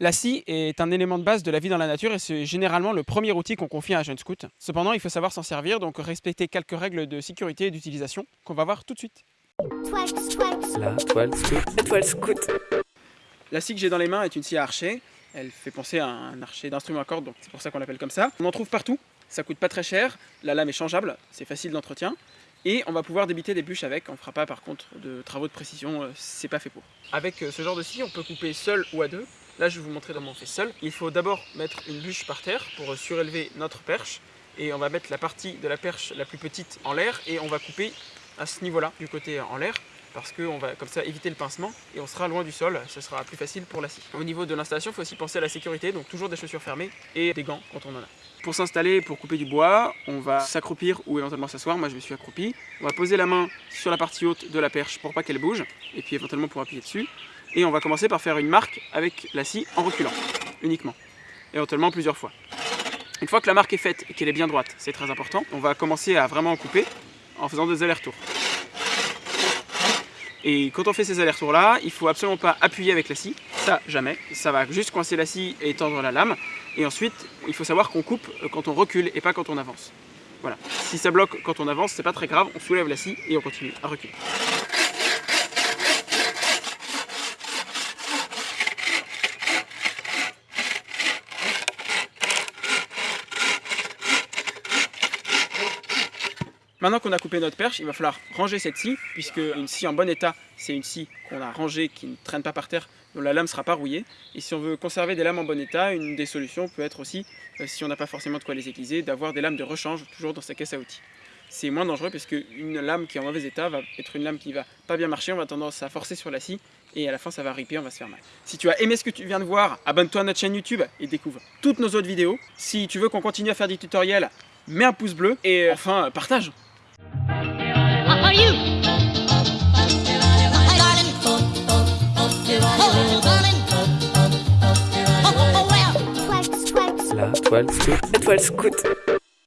La scie est un élément de base de la vie dans la nature et c'est généralement le premier outil qu'on confie à un jeune scout. Cependant, il faut savoir s'en servir, donc respecter quelques règles de sécurité et d'utilisation qu'on va voir tout de suite. La toile scout. La toile scout. La scie que j'ai dans les mains est une scie à archer. Elle fait penser à un archer d'instrument à cordes, donc c'est pour ça qu'on l'appelle comme ça. On en trouve partout, ça coûte pas très cher, la lame est changeable, c'est facile d'entretien. Et on va pouvoir débiter des bûches avec, on ne fera pas par contre de travaux de précision, euh, c'est pas fait pour. Avec euh, ce genre de scie, on peut couper seul ou à deux. Là je vais vous montrer comment on fait seul. Il faut d'abord mettre une bûche par terre pour surélever notre perche. Et on va mettre la partie de la perche la plus petite en l'air et on va couper à ce niveau-là, du côté en l'air parce qu'on va comme ça éviter le pincement et on sera loin du sol, ce sera plus facile pour la scie. Au niveau de l'installation, il faut aussi penser à la sécurité, donc toujours des chaussures fermées et des gants quand on en a. Pour s'installer, pour couper du bois, on va s'accroupir ou éventuellement s'asseoir, moi je me suis accroupi. On va poser la main sur la partie haute de la perche pour pas qu'elle bouge, et puis éventuellement pour appuyer dessus. Et on va commencer par faire une marque avec la scie en reculant, uniquement, éventuellement plusieurs fois. Une fois que la marque est faite et qu'elle est bien droite, c'est très important, on va commencer à vraiment couper en faisant des allers-retours. Et quand on fait ces allers-retours là, il faut absolument pas appuyer avec la scie, ça jamais, ça va juste coincer la scie et tendre la lame. Et ensuite, il faut savoir qu'on coupe quand on recule et pas quand on avance. Voilà, si ça bloque quand on avance, c'est pas très grave, on soulève la scie et on continue à reculer. Maintenant qu'on a coupé notre perche, il va falloir ranger cette scie, puisque une scie en bon état, c'est une scie qu'on a rangée, qui ne traîne pas par terre, dont la lame ne sera pas rouillée. Et si on veut conserver des lames en bon état, une des solutions peut être aussi, euh, si on n'a pas forcément de quoi les aiguiser, d'avoir des lames de rechange toujours dans sa caisse à outils. C'est moins dangereux parce qu'une lame qui est en mauvais état va être une lame qui va pas bien marcher, on va tendance à forcer sur la scie et à la fin ça va riper, on va se faire mal. Si tu as aimé ce que tu viens de voir, abonne-toi à notre chaîne YouTube et découvre toutes nos autres vidéos. Si tu veux qu'on continue à faire des tutoriels, mets un pouce bleu et enfin partage La toile scout. La toile scout.